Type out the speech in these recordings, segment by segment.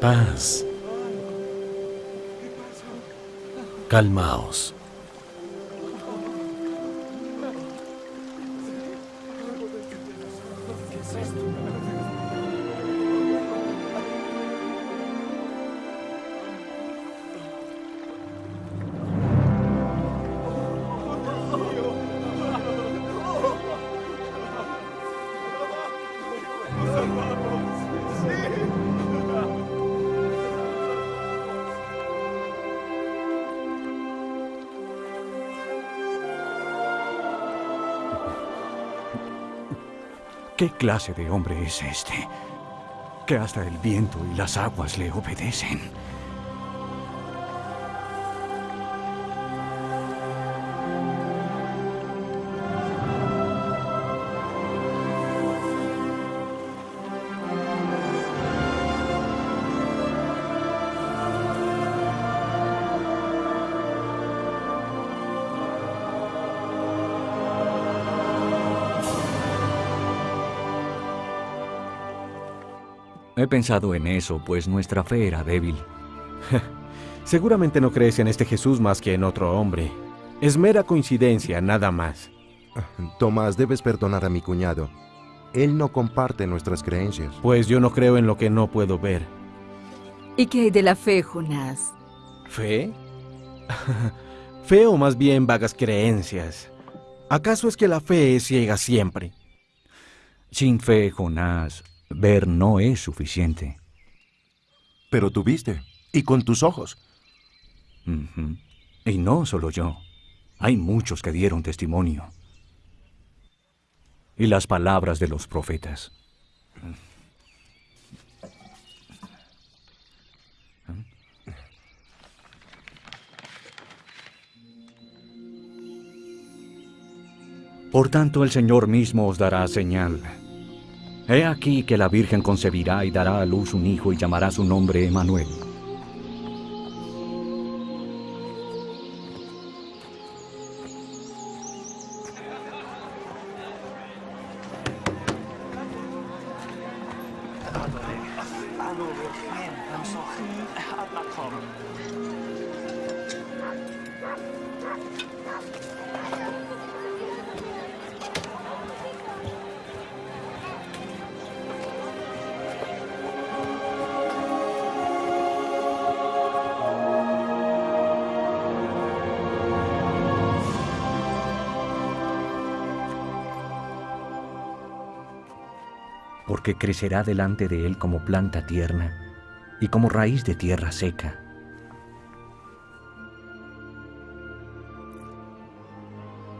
Paz. Calmaos. ¿Qué clase de hombre es este? Que hasta el viento y las aguas le obedecen. He pensado en eso, pues nuestra fe era débil. Seguramente no crees en este Jesús más que en otro hombre. Es mera coincidencia, nada más. Tomás, debes perdonar a mi cuñado. Él no comparte nuestras creencias. Pues yo no creo en lo que no puedo ver. ¿Y qué hay de la fe, Jonás? ¿Fe? fe o más bien vagas creencias. ¿Acaso es que la fe es ciega siempre? Sin fe, Jonás, ver no es suficiente. Pero tú viste, y con tus ojos. Y no solo yo. Hay muchos que dieron testimonio. Y las palabras de los profetas. Por tanto, el Señor mismo os dará señal. He aquí que la Virgen concebirá y dará a luz un hijo y llamará su nombre Emanuel. Porque crecerá delante de él como planta tierna y como raíz de tierra seca.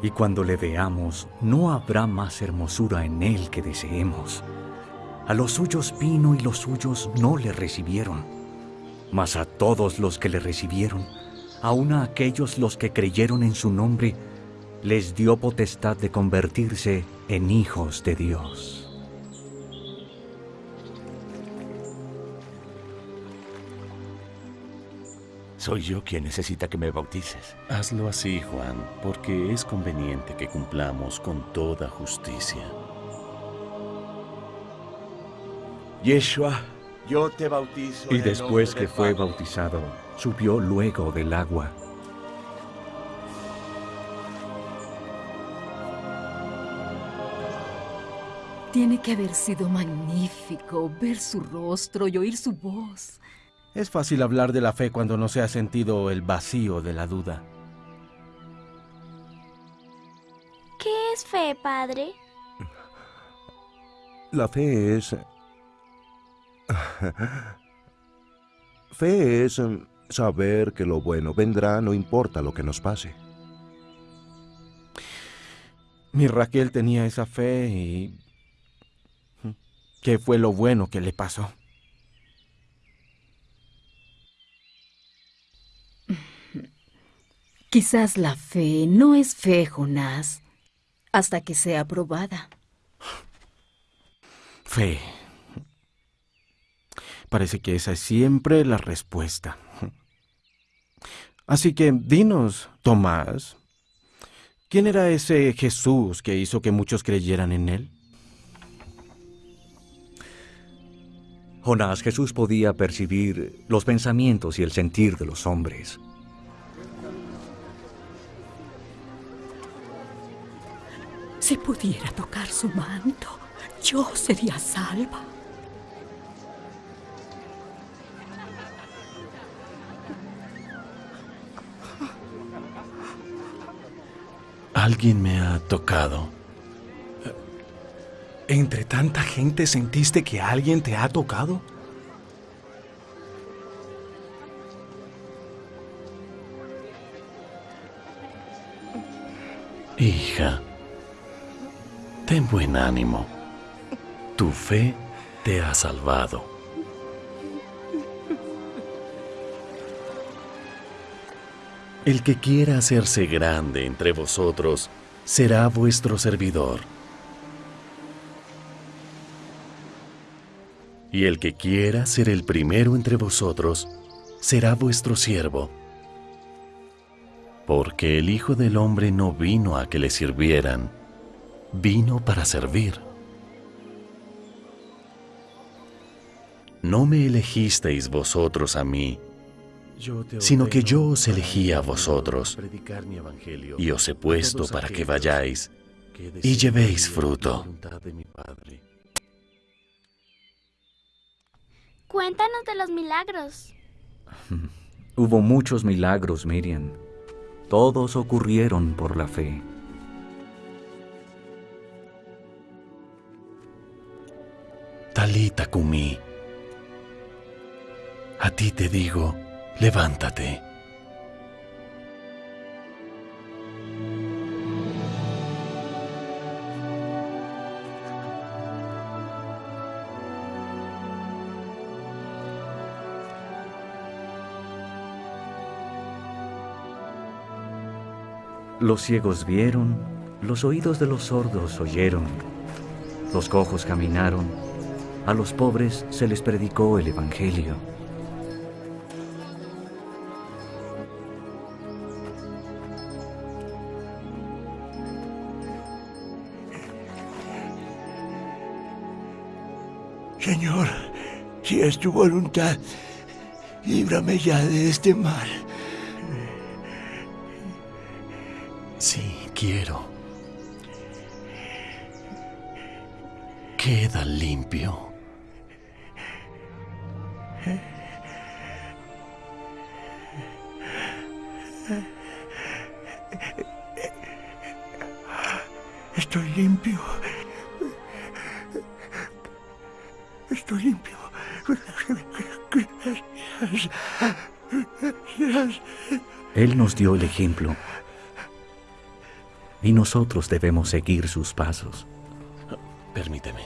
Y cuando le veamos, no habrá más hermosura en él que deseemos. A los suyos vino y los suyos no le recibieron. Mas a todos los que le recibieron, aun a aquellos los que creyeron en su nombre, les dio potestad de convertirse en hijos de Dios. Soy yo quien necesita que me bautices. Hazlo así, Juan, porque es conveniente que cumplamos con toda justicia. Yeshua, yo te bautizo. Y después que fue Padre. bautizado, subió luego del agua. Tiene que haber sido magnífico ver su rostro y oír su voz. Es fácil hablar de la fe cuando no se ha sentido el vacío de la duda. ¿Qué es fe, padre? La fe es... Fe es saber que lo bueno vendrá no importa lo que nos pase. Mi Raquel tenía esa fe y... ¿Qué fue lo bueno que le pasó? Quizás la fe no es fe, Jonás. hasta que sea aprobada. Fe. Parece que esa es siempre la respuesta. Así que dinos, Tomás, ¿quién era ese Jesús que hizo que muchos creyeran en él? Jonás, Jesús podía percibir los pensamientos y el sentir de los hombres. Si pudiera tocar su manto, yo sería salva. Alguien me ha tocado. ¿Entre tanta gente sentiste que alguien te ha tocado? Hija, ten buen ánimo. Tu fe te ha salvado. El que quiera hacerse grande entre vosotros será vuestro servidor. Y el que quiera ser el primero entre vosotros será vuestro siervo. Porque el Hijo del Hombre no vino a que le sirvieran, vino para servir. No me elegisteis vosotros a mí, sino que yo os elegí a vosotros y os he puesto para que vayáis y llevéis fruto. Cuéntanos de los milagros. Hubo muchos milagros, Miriam. Todos ocurrieron por la fe. Talita Kumi, a ti te digo, levántate. Los ciegos vieron, los oídos de los sordos oyeron, los cojos caminaron, a los pobres se les predicó el Evangelio. Señor, si es tu voluntad, líbrame ya de este mal. Sí, quiero. Queda limpio. Él nos dio el ejemplo y nosotros debemos seguir sus pasos. Permíteme.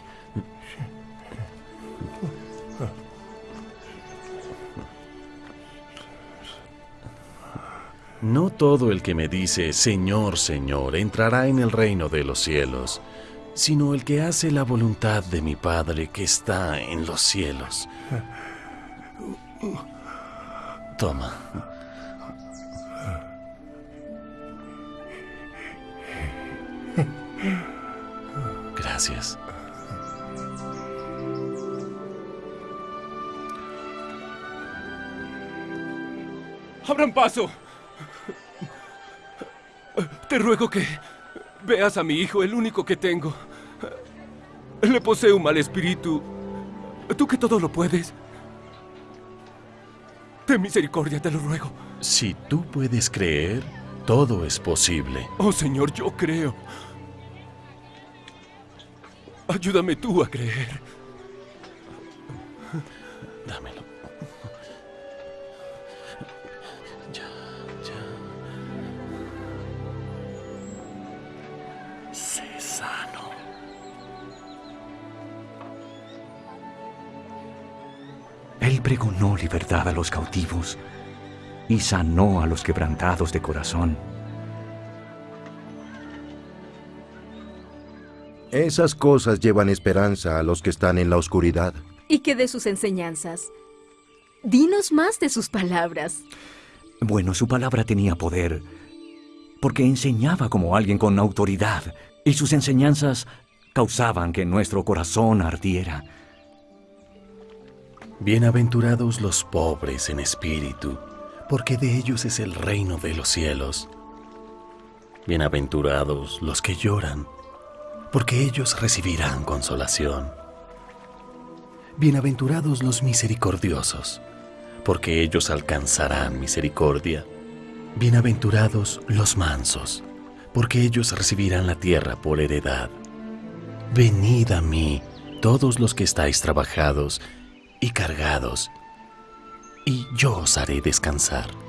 No todo el que me dice Señor, Señor entrará en el reino de los cielos, sino el que hace la voluntad de mi Padre que está en los cielos. Toma. Gracias. ¡Abran paso! Te ruego que veas a mi hijo, el único que tengo. Le posee un mal espíritu. Tú que todo lo puedes. Ten misericordia, te lo ruego. Si tú puedes creer, todo es posible. Oh Señor, yo creo. Ayúdame tú a creer. Dámelo. Ya, ya. Sé sano. Él pregonó libertad a los cautivos y sanó a los quebrantados de corazón. Esas cosas llevan esperanza a los que están en la oscuridad. ¿Y qué de sus enseñanzas? Dinos más de sus palabras. Bueno, su palabra tenía poder, porque enseñaba como alguien con autoridad, y sus enseñanzas causaban que nuestro corazón ardiera. Bienaventurados los pobres en espíritu, porque de ellos es el reino de los cielos. Bienaventurados los que lloran, porque ellos recibirán consolación. Bienaventurados los misericordiosos, porque ellos alcanzarán misericordia. Bienaventurados los mansos, porque ellos recibirán la tierra por heredad. Venid a mí, todos los que estáis trabajados y cargados, y yo os haré descansar.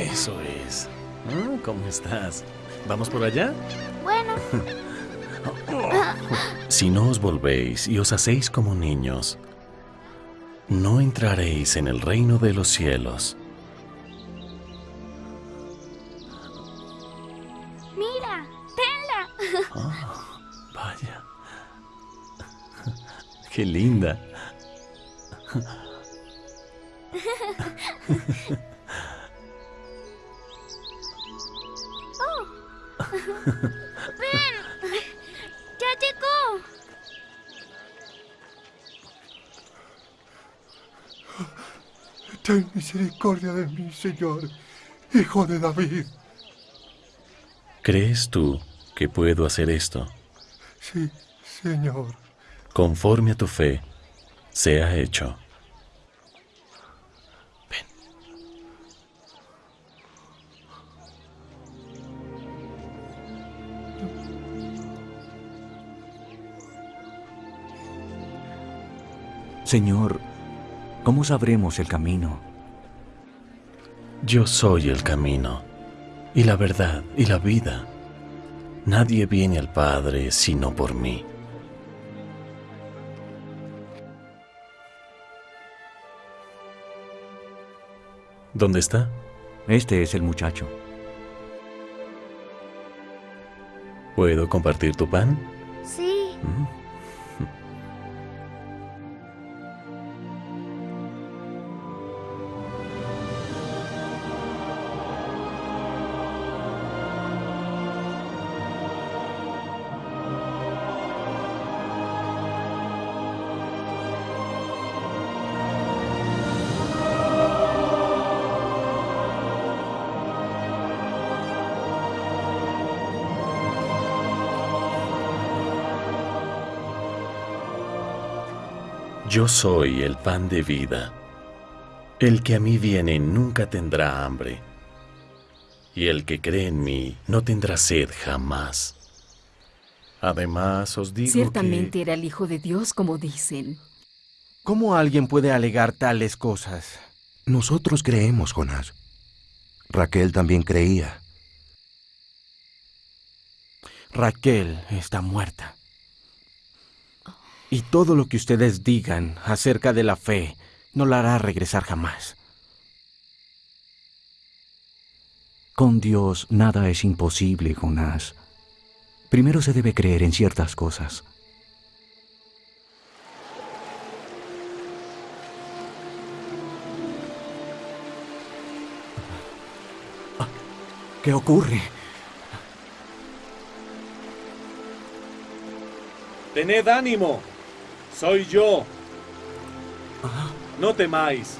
Eso es. Ah, ¿Cómo estás? ¿Vamos por allá? Bueno. Si no os volvéis y os hacéis como niños, no entraréis en el reino de los cielos. Mira, tenla. Ah, vaya. Qué linda. Ven. Ya llegó. Ten misericordia de mí, Señor, hijo de David. ¿Crees tú que puedo hacer esto? Sí, Señor. Conforme a tu fe, sea hecho. Señor, ¿cómo sabremos el camino? Yo soy el camino, y la verdad, y la vida. Nadie viene al Padre sino por mí. ¿Dónde está? Este es el muchacho. ¿Puedo compartir tu pan? Sí. Yo soy el pan de vida. El que a mí viene nunca tendrá hambre, y el que cree en mí no tendrá sed jamás. Además os digo Ciertamente era el Hijo de Dios, como dicen. ¿Cómo alguien puede alegar tales cosas? Nosotros creemos, Jonás. Raquel también creía. Raquel está muerta. Y todo lo que ustedes digan acerca de la fe no la hará regresar jamás. Con Dios nada es imposible, Jonás. Primero se debe creer en ciertas cosas. ¿Qué ocurre? Tened ánimo. Soy yo. No temáis.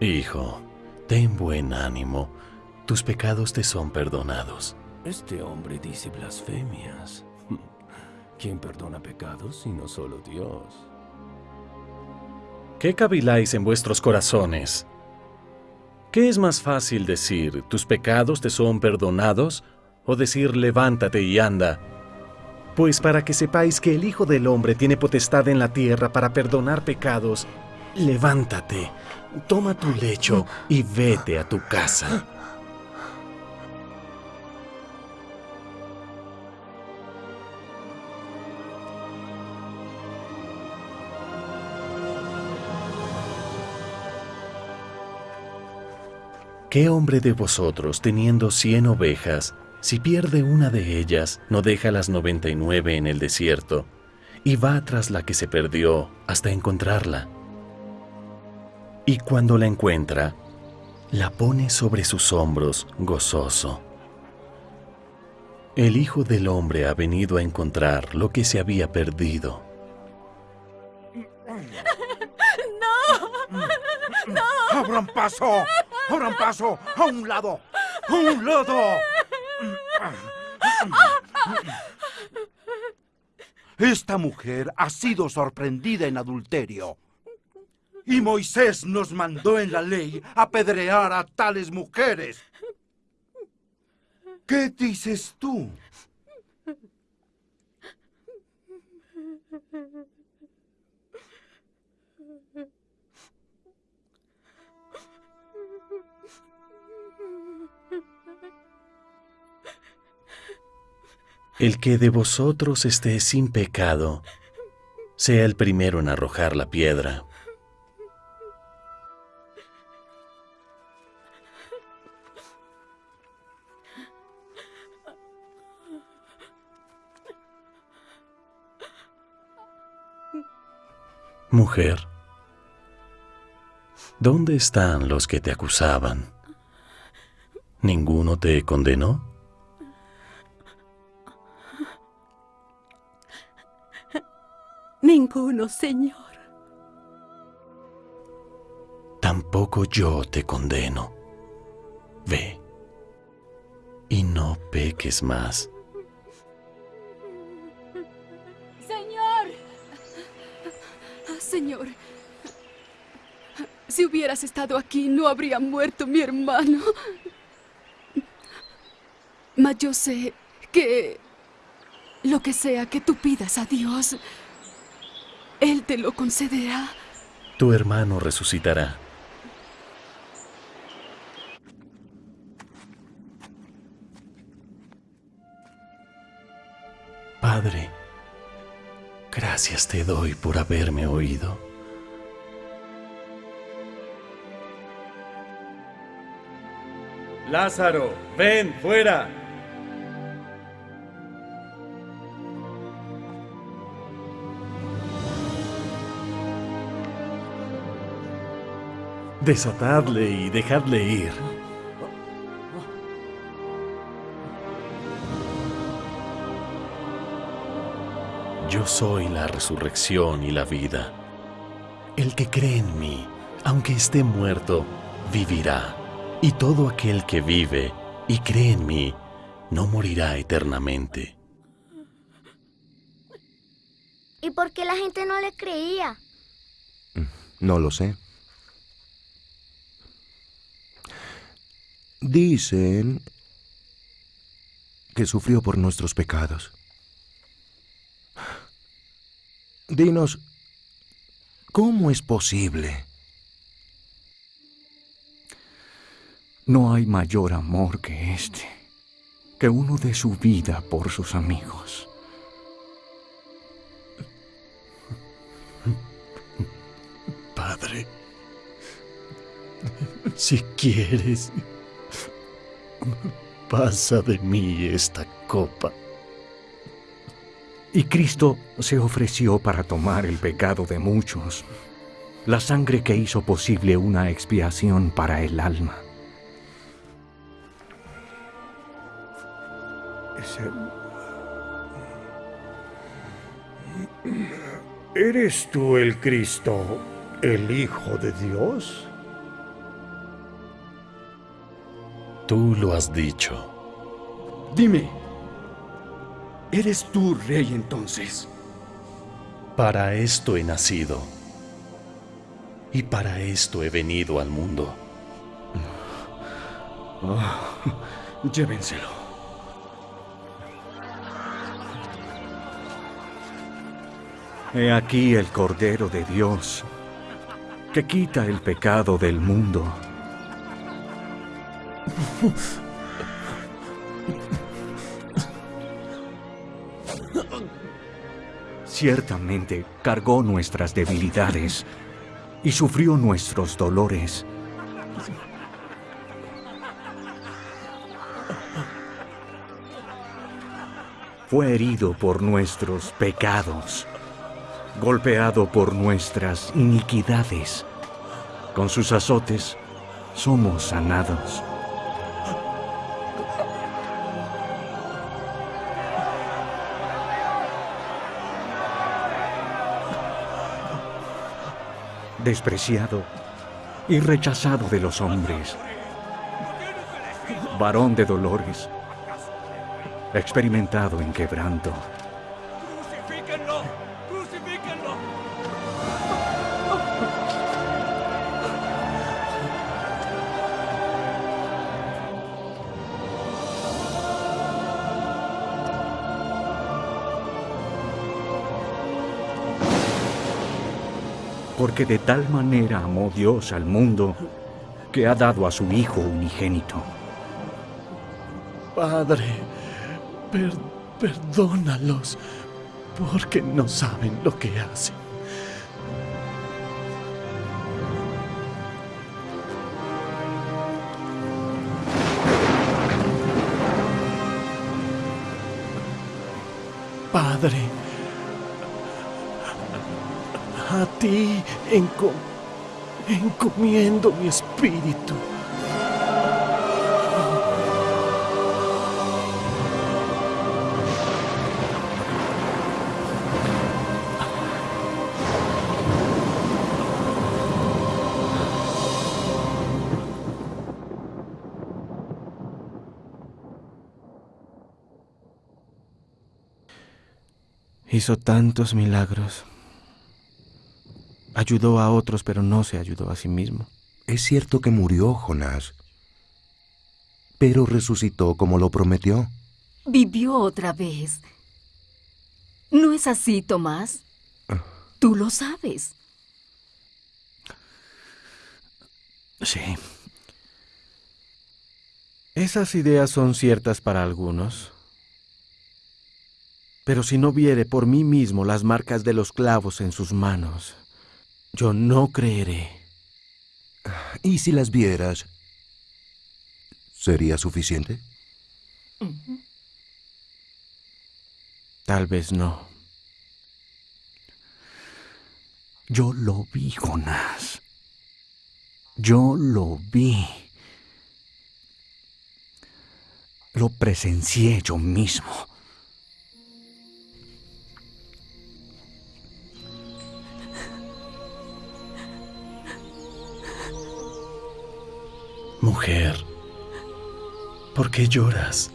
Hijo, ten buen ánimo. Tus pecados te son perdonados. Este hombre dice blasfemias. ¿Quién perdona pecados sino solo Dios? ¿Qué caviláis en vuestros corazones? ¿Qué es más fácil decir, tus pecados te son perdonados, o decir, levántate y anda? Pues para que sepáis que el Hijo del Hombre tiene potestad en la tierra para perdonar pecados, levántate, toma tu lecho y vete a tu casa. ¿Qué hombre de vosotros, teniendo cien ovejas, si pierde una de ellas, no deja las noventa y nueve en el desierto, y va tras la que se perdió hasta encontrarla? Y cuando la encuentra, la pone sobre sus hombros gozoso. El Hijo del Hombre ha venido a encontrar lo que se había perdido. ¡No! ¡No! ¡Abran paso! ¡Abran paso! ¡A un lado! ¡A un lado! Esta mujer ha sido sorprendida en adulterio. Y Moisés nos mandó en la ley apedrear a tales mujeres. ¿Qué dices tú? El que de vosotros esté sin pecado, sea el primero en arrojar la piedra. Mujer, ¿dónde están los que te acusaban? ¿Ninguno te condenó? Ninguno, Señor. Tampoco yo te condeno. Ve y no peques más. Señor. Señor. Si hubieras estado aquí, no habría muerto mi hermano. Mas yo sé que lo que sea que tú pidas a Dios, Él te lo concederá. Tu hermano resucitará. Padre, gracias te doy por haberme oído. Lázaro, ven, fuera. Desatadle y dejadle ir. Yo soy la resurrección y la vida. El que cree en mí, aunque esté muerto, vivirá. Y todo aquel que vive y cree en mí, no morirá eternamente. ¿Y por qué la gente no le creía? No lo sé. Dicen que sufrió por nuestros pecados. Dinos, ¿cómo es posible? No hay mayor amor que este, que uno dé su vida por sus amigos. Padre, si quieres, pasa de mí esta copa. Y Cristo se ofreció para tomar el pecado de muchos, la sangre que hizo posible una expiación para el alma. ¿Eres tú el Cristo, el Hijo de Dios? Tú lo has dicho. Dime, ¿eres tú rey entonces? Para esto he nacido. Y para esto he venido al mundo. Oh, llévenselo. He aquí el Cordero de Dios, que quita el pecado del mundo. Ciertamente cargó nuestras debilidades y sufrió nuestros dolores. Fue herido por nuestros pecados, golpeado por nuestras iniquidades. Con sus azotes somos sanados. Despreciado y rechazado de los hombres, varón de dolores, experimentado en quebranto. Porque de tal manera amó Dios al mundo que ha dado a su Hijo unigénito. Padre, per- perdónalos, porque no saben lo que hacen. Padre, a ti enco- encomiendo mi espíritu. Hizo tantos milagros. Ayudó a otros, pero no se ayudó a sí mismo. Es cierto que murió Jonás, pero resucitó como lo prometió. Vivió otra vez. ¿No es así, Tomás? Tú lo sabes. Sí. Esas ideas son ciertas para algunos. Pero si no viere por mí mismo las marcas de los clavos en sus manos, yo no creeré. ¿Y si las vieras? ¿Sería suficiente? Tal vez no. Yo lo vi, Jonás. Yo lo vi. Lo presencié yo mismo. Mujer, ¿por qué lloras?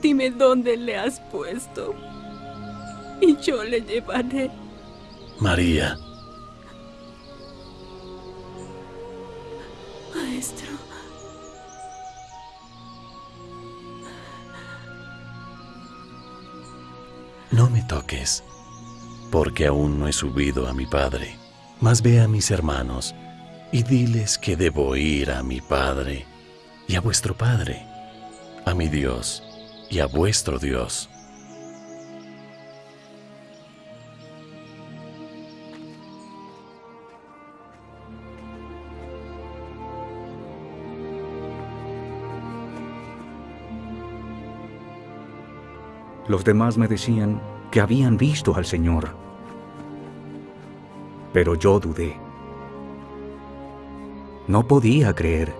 Dime dónde le has puesto. Y yo le llevaré. María, Maestro. no me toques, porque aún no he subido a mi Padre. Mas ve a mis hermanos y diles que debo ir a mi Padre y a vuestro Padre, a mi Dios y a vuestro Dios. Los demás me decían que habían visto al Señor. Pero yo dudé. No podía creer.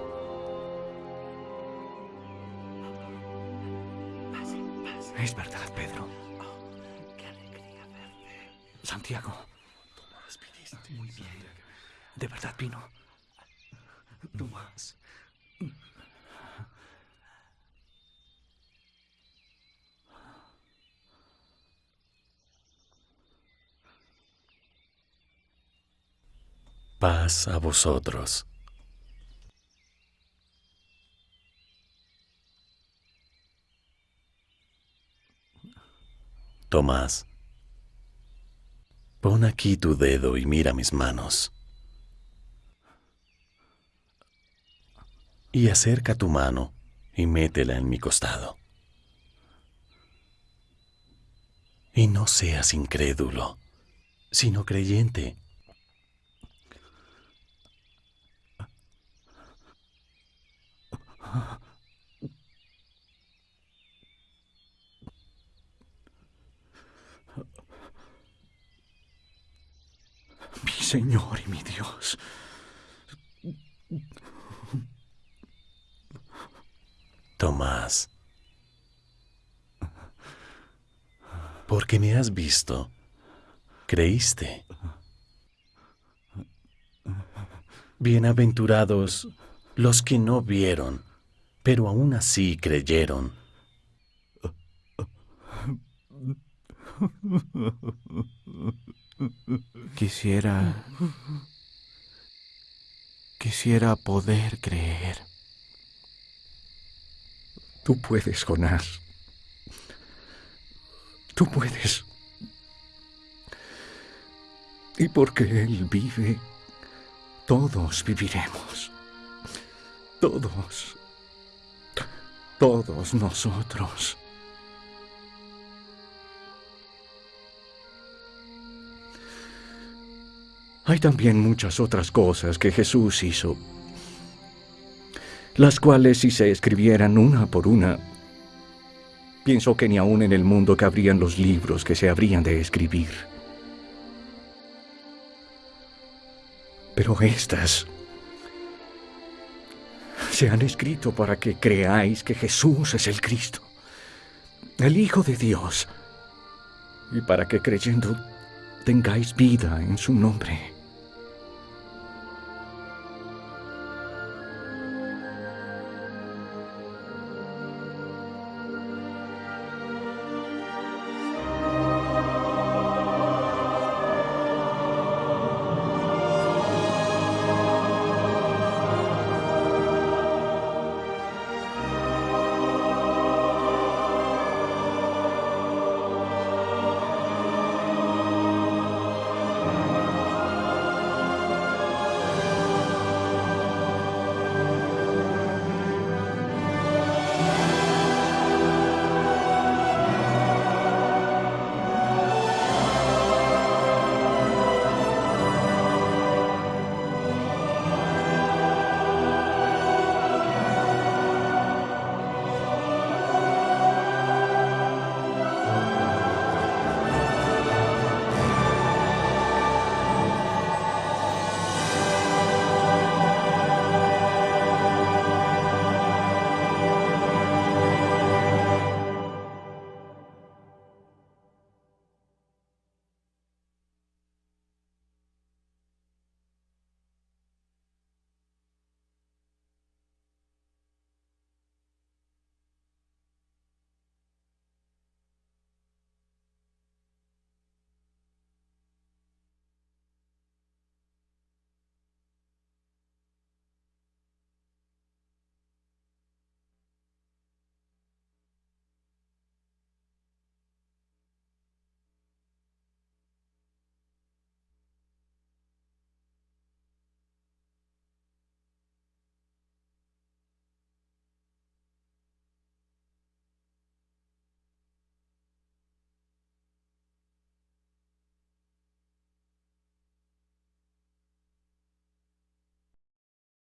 Es verdad, Pedro. Santiago. Muy bien. ¿De verdad vino? Tomás. Paz a vosotros. Tomás, Pon aquí tu dedo y mira mis manos. Y acerca tu mano y métela en mi costado. Y no seas incrédulo, sino creyente. Mi Señor y mi Dios. Tomás, porque me has visto, creíste. Bienaventurados los que no vieron, pero aún así creyeron. Quisiera... Quisiera poder creer. Tú puedes, Jonás. Tú puedes. Y porque Él vive, todos viviremos. Todos. Todos nosotros. Hay también muchas otras cosas que Jesús hizo, las cuales si se escribieran una por una, pienso que ni aún en el mundo cabrían los libros que se habrían de escribir. Pero estas se han escrito para que creáis que Jesús es el Cristo, el Hijo de Dios, y para que creyendo tengáis vida en su nombre.